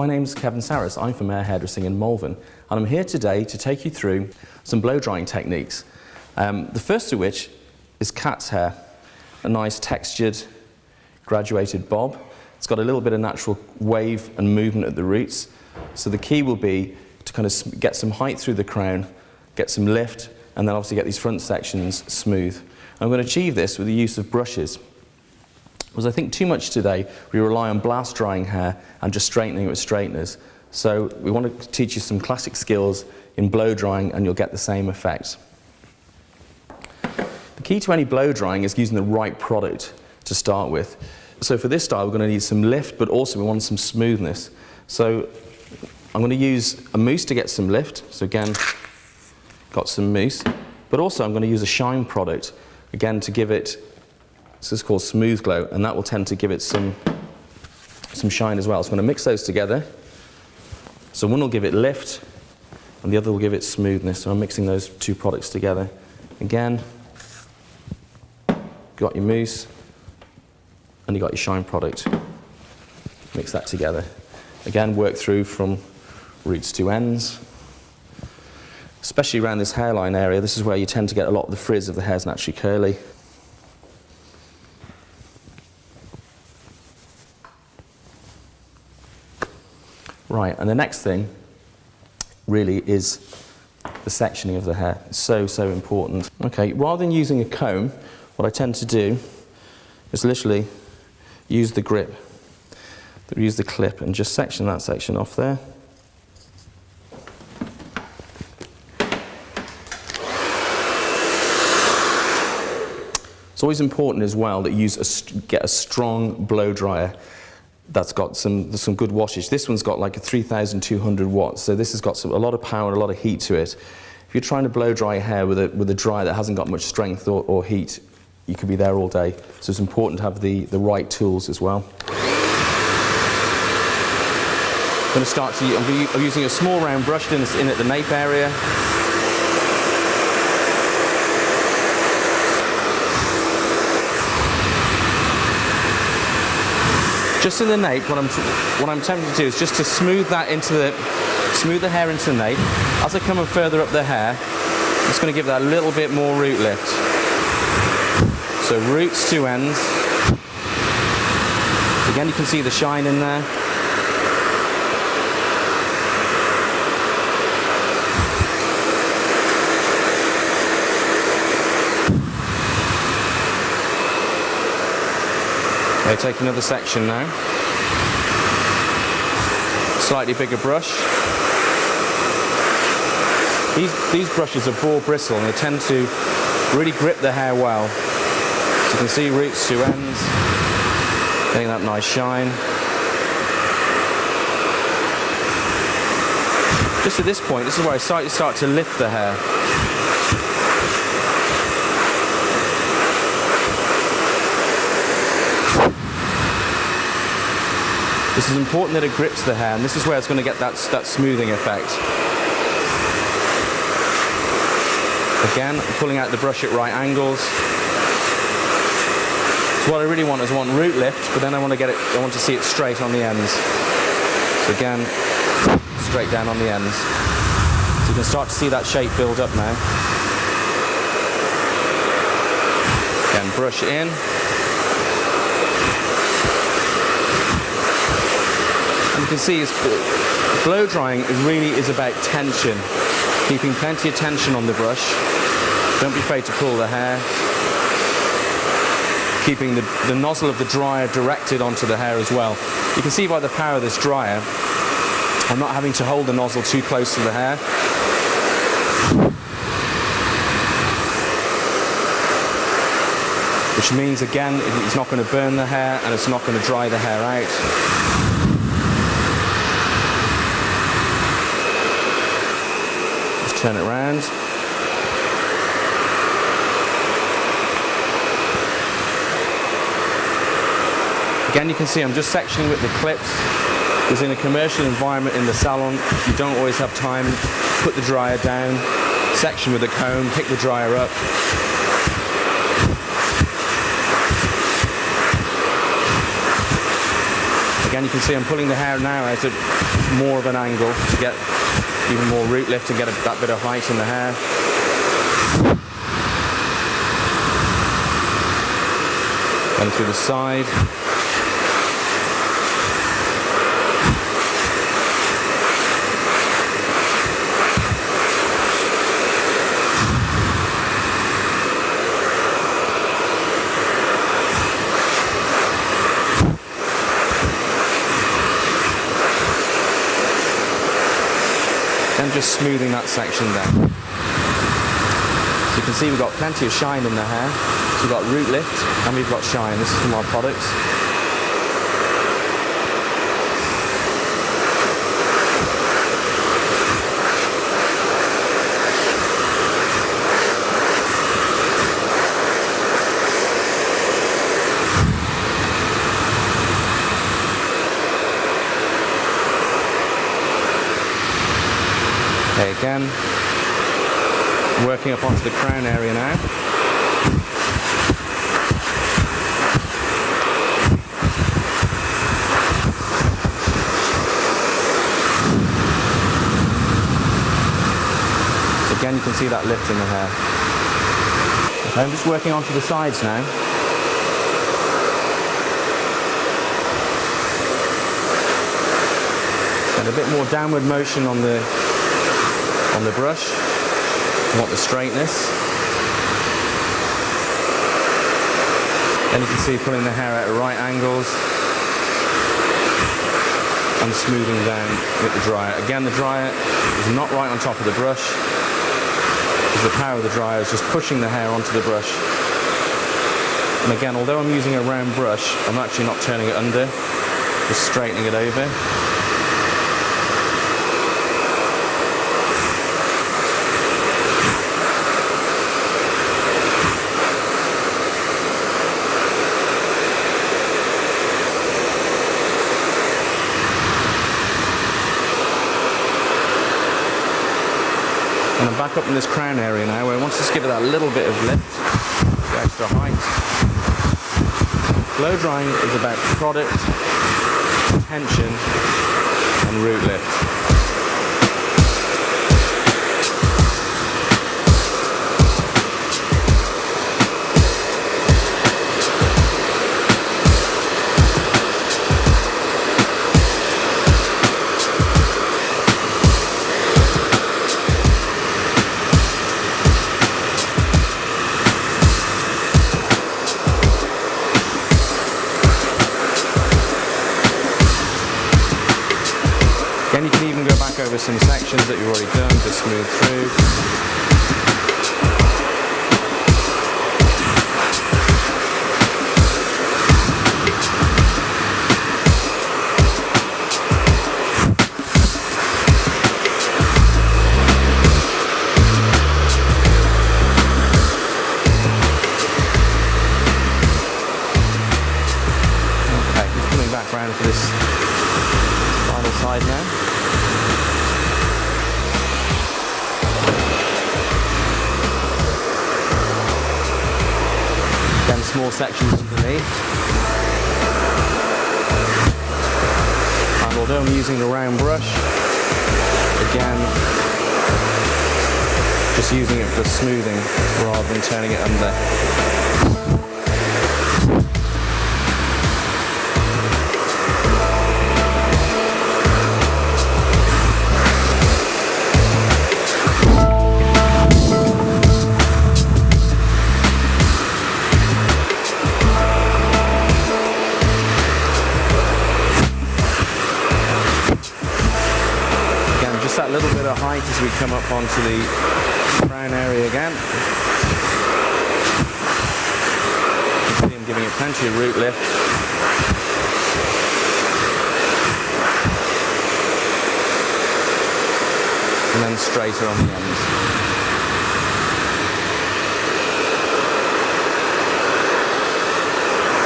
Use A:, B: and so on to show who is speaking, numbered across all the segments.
A: My name is Kevin Saris. I'm from Air Hairdressing in Malvern, and I'm here today to take you through some blow drying techniques. Um, the first of which is cat's hair, a nice textured, graduated bob. It's got a little bit of natural wave and movement at the roots. So the key will be to kind of get some height through the crown, get some lift, and then obviously get these front sections smooth. I'm going to achieve this with the use of brushes. Because I think too much today, we rely on blast drying hair and just straightening it with straighteners. So we want to teach you some classic skills in blow drying and you'll get the same effect. The key to any blow drying is using the right product to start with. So for this style, we're going to need some lift, but also we want some smoothness. So I'm going to use a mousse to get some lift. So again, got some mousse. But also I'm going to use a shine product, again, to give it this is called Smooth Glow, and that will tend to give it some, some shine as well. So I'm going to mix those together. So one will give it lift, and the other will give it smoothness. So I'm mixing those two products together. Again, got your mousse, and you got your shine product. Mix that together. Again, work through from roots to ends. Especially around this hairline area, this is where you tend to get a lot of the frizz of the hair's naturally curly. Right, and the next thing really is the sectioning of the hair. It's so, so important. Okay, rather than using a comb, what I tend to do is literally use the grip, use the clip and just section that section off there. It's always important as well that you use a, get a strong blow dryer that's got some, some good wattage. This one's got like a 3,200 watts, so this has got some, a lot of power and a lot of heat to it. If you're trying to blow dry hair with a, with a dryer that hasn't got much strength or, or heat, you could be there all day. So it's important to have the, the right tools as well. I'm going to start to, I'm using a small round brush in, in at the nape area. Just in the nape, what I'm, what I'm attempting to do is just to smooth that into the, smooth the hair into the nape. As I come further up the hair, just going to give that a little bit more root lift. So roots to ends. Again, you can see the shine in there. Okay, take another section now. Slightly bigger brush. These, these brushes are boar bristle and they tend to really grip the hair well. So you can see roots to ends, getting that nice shine. Just at this point, this is where I start to lift the hair. This is important that it grips the hair, and this is where it's going to get that, that smoothing effect. Again, pulling out the brush at right angles. So what I really want is want root lift, but then I want to get it, I want to see it straight on the ends. So again, straight down on the ends. So you can start to see that shape build up now. Again, brush in, can see is blow drying really is about tension. Keeping plenty of tension on the brush. Don't be afraid to pull the hair. Keeping the, the nozzle of the dryer directed onto the hair as well. You can see by the power of this dryer, I'm not having to hold the nozzle too close to the hair. Which means again, it's not going to burn the hair and it's not going to dry the hair out. Turn it around. Again, you can see I'm just sectioning with the clips. Because in a commercial environment in the salon, you don't always have time. Put the dryer down, section with a comb, pick the dryer up, Again, you can see I'm pulling the hair now out at more of an angle to get even more root lift and get a, that bit of height in the hair. And through the side. And just smoothing that section down. So you can see we've got plenty of shine in the hair. So we've got root lift and we've got shine. This is from our products. Again, working up onto the crown area now. Again, you can see that lift in the hair. I'm just working onto the sides now. And a bit more downward motion on the on the brush. You want the straightness. Then you can see pulling the hair at right angles and smoothing down with the dryer. Again, the dryer is not right on top of the brush because the power of the dryer is just pushing the hair onto the brush. And again, although I'm using a round brush, I'm actually not turning it under, just straightening it over. And I'm back up in this crown area now where I want to just give it that little bit of lift, the extra height. Blow drying is about product, tension and root lift. That you've already done to smooth through. Then small sections underneath. And although I'm using a round brush, again, just using it for smoothing rather than turning it under. We come up onto the crown area again. You can see I'm giving it plenty of root lift. And then straighter on the ends.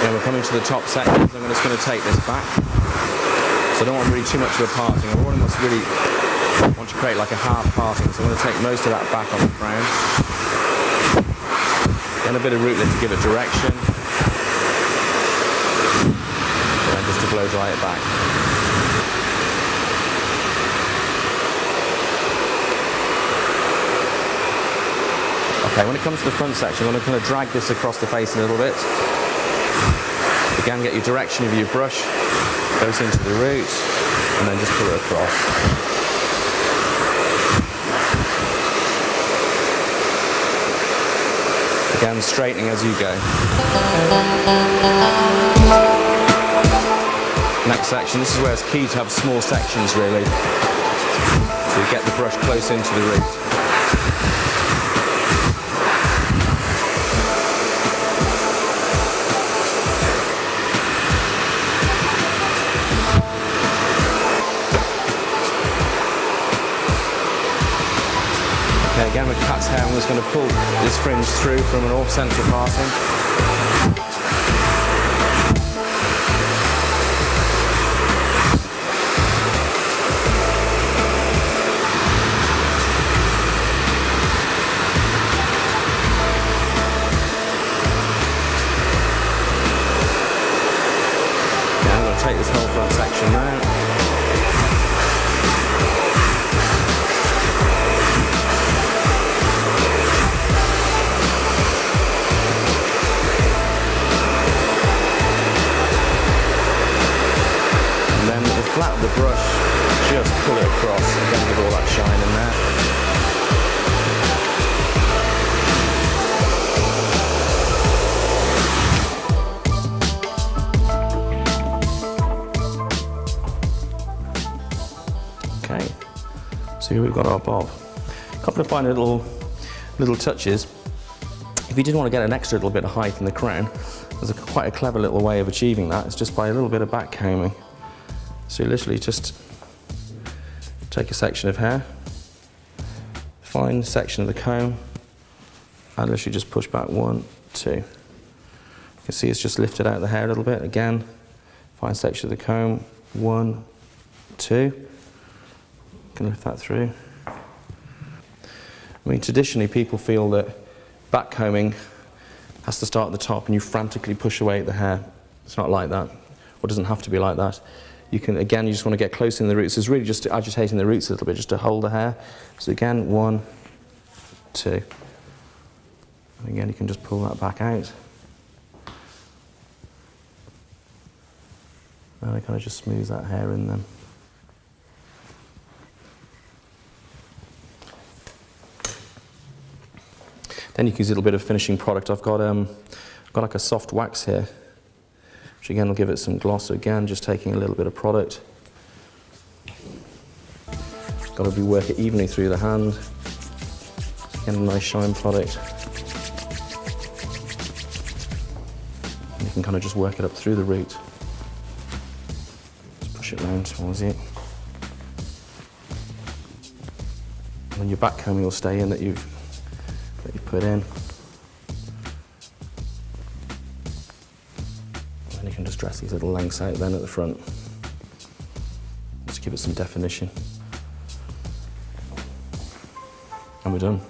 A: Yeah, we're coming to the top sections. I'm just going to take this back. So I don't want really too much of a parting. I want to really want to create like a half parting. So I'm going to take most of that back on the crown. Then a bit of root lift to give it direction. And just just to blow dry it back. Okay, when it comes to the front section, I'm going to kind of drag this across the face a little bit. Again, get your direction of your brush, goes into the root, and then just pull it across. Straightening as you go. Next section, this is where it's key to have small sections really. So you get the brush close into the root. Just going to pull this fringe through from an off-central parting. The brush, just pull it across, again with all that shine in there. Okay, so here we've got our bob. A couple of fine little, little touches. If you did want to get an extra little bit of height in the crown, there's a, quite a clever little way of achieving that. It's just by a little bit of back combing. So you literally just take a section of hair, fine section of the comb, and literally just push back one, two. You can see it's just lifted out the hair a little bit. Again, fine section of the comb, one, two. Can lift that through. I mean, traditionally people feel that back combing has to start at the top and you frantically push away at the hair. It's not like that, or it doesn't have to be like that. You can, again, you just want to get close in the roots. It's really just agitating the roots a little bit, just to hold the hair. So again, one, two. And again, you can just pull that back out. And I kind of just smooth that hair in then. Then you can use a little bit of finishing product. I've got, um, I've got like a soft wax here, which again will give it some gloss. Again, just taking a little bit of product. Got to be work it evenly through the hand. Again, a nice shine product. And you can kind of just work it up through the root. Just push it round towards it. And then your will stay in that you've that you put in. Dress these little lengths out then at the front. Just give it some definition. And we're done.